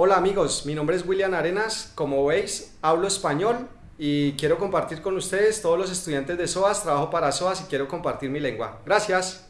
Hola amigos, mi nombre es William Arenas, como veis hablo español y quiero compartir con ustedes todos los estudiantes de SOAS, trabajo para SOAS y quiero compartir mi lengua. Gracias.